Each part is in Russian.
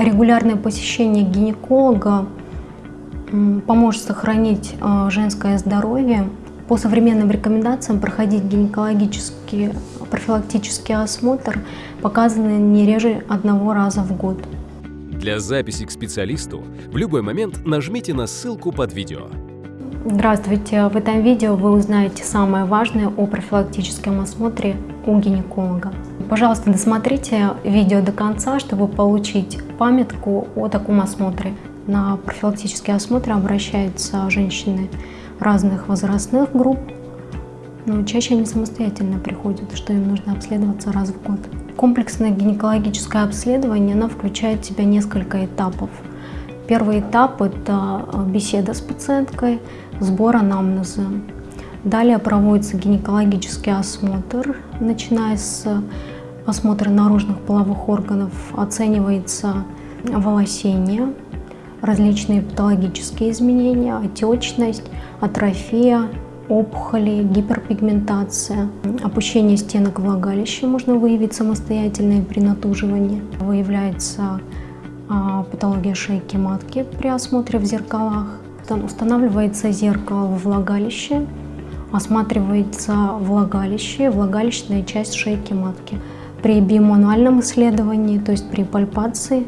Регулярное посещение гинеколога поможет сохранить а, женское здоровье. По современным рекомендациям проходить гинекологический профилактический осмотр показаны не реже одного раза в год. Для записи к специалисту в любой момент нажмите на ссылку под видео. Здравствуйте! В этом видео вы узнаете самое важное о профилактическом осмотре у гинеколога. Пожалуйста, досмотрите видео до конца, чтобы получить памятку о таком осмотре. На профилактические осмотры обращаются женщины разных возрастных групп, но чаще они самостоятельно приходят, что им нужно обследоваться раз в год. Комплексное гинекологическое обследование оно включает в себя несколько этапов. Первый этап – это беседа с пациенткой, сбор анамнеза. Далее проводится гинекологический осмотр, начиная с осмотра наружных половых органов, оценивается волосение, различные патологические изменения, отечность, атрофия, опухоли, гиперпигментация. Опущение стенок влагалища можно выявить самостоятельно при натуживании. Выявляется а, патология шейки матки при осмотре в зеркалах. Устанавливается зеркало в влагалище, осматривается влагалище, влагалищная часть шейки матки. При биомануальном исследовании, то есть при пальпации,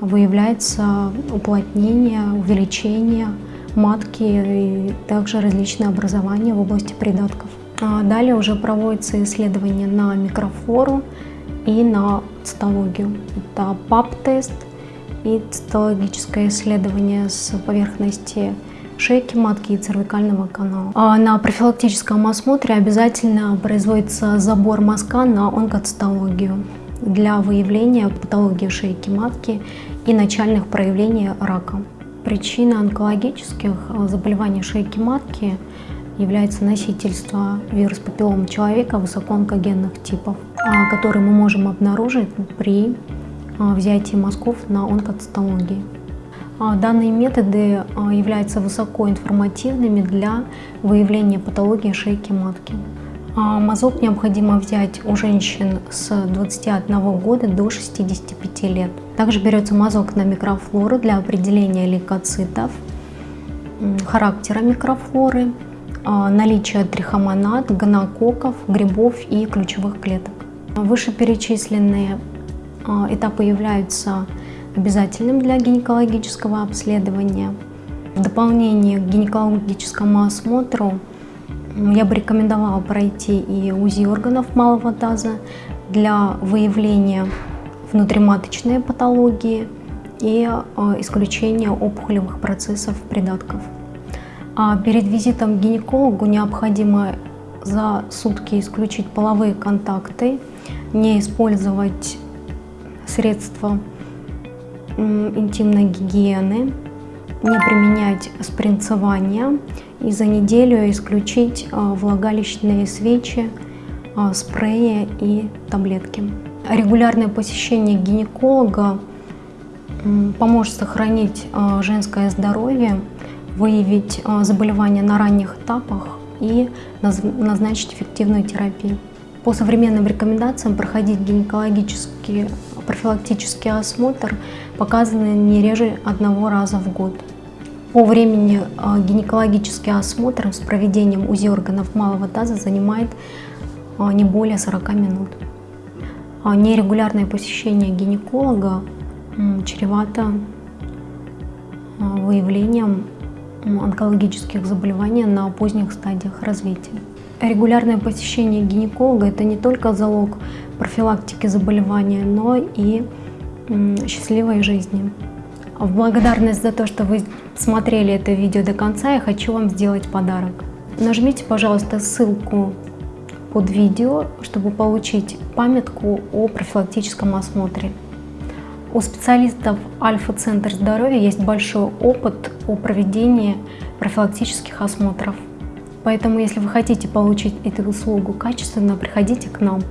выявляется уплотнение, увеличение матки и также различные образования в области придатков. А далее уже проводится исследование на микрофлору и на цитологию. Это ПАП-тест и цитологическое исследование с поверхности шейки матки и цервикального канала. На профилактическом осмотре обязательно производится забор мазка на онкоцитологию для выявления патологии шейки матки и начальных проявлений рака. Причина онкологических заболеваний шейки матки является носительство вирус папиллома человека высокоонкогенных типов, а, который мы можем обнаружить при а, взятии мазков на онкоцитологии. А, данные методы а, являются высокоинформативными для выявления патологии шейки матки. А, мазок необходимо взять у женщин с 21 года до 65 лет. Также берется мазок на микрофлору для определения лейкоцитов, характера микрофлоры, наличия трихомонад, гонококков, грибов и ключевых клеток. Вышеперечисленные этапы являются обязательным для гинекологического обследования. В дополнение к гинекологическому осмотру я бы рекомендовала пройти и УЗИ органов малого таза для выявления внутриматочной патологии и э, исключения опухолевых процессов придатков. А перед визитом к гинекологу необходимо за сутки исключить половые контакты, не использовать средства интимной гигиены, не применять спринцевание и за неделю исключить а, влагалищные свечи, а, спреи и таблетки. Регулярное посещение гинеколога поможет сохранить а, женское здоровье, выявить заболевания на ранних этапах и назначить эффективную терапию. По современным рекомендациям проходить гинекологический профилактический осмотр показаны не реже одного раза в год. По времени а, гинекологический осмотр с проведением УЗИ органов малого таза занимает а, не более 40 минут. А нерегулярное посещение гинеколога чревато выявлением онкологических заболеваний на поздних стадиях развития. Регулярное посещение гинеколога – это не только залог профилактики заболевания, но и счастливой жизни. В благодарность за то, что вы смотрели это видео до конца, я хочу вам сделать подарок. Нажмите, пожалуйста, ссылку под видео, чтобы получить памятку о профилактическом осмотре. У специалистов Альфа-центр здоровья есть большой опыт о проведении профилактических осмотров. Поэтому, если вы хотите получить эту услугу качественно, приходите к нам.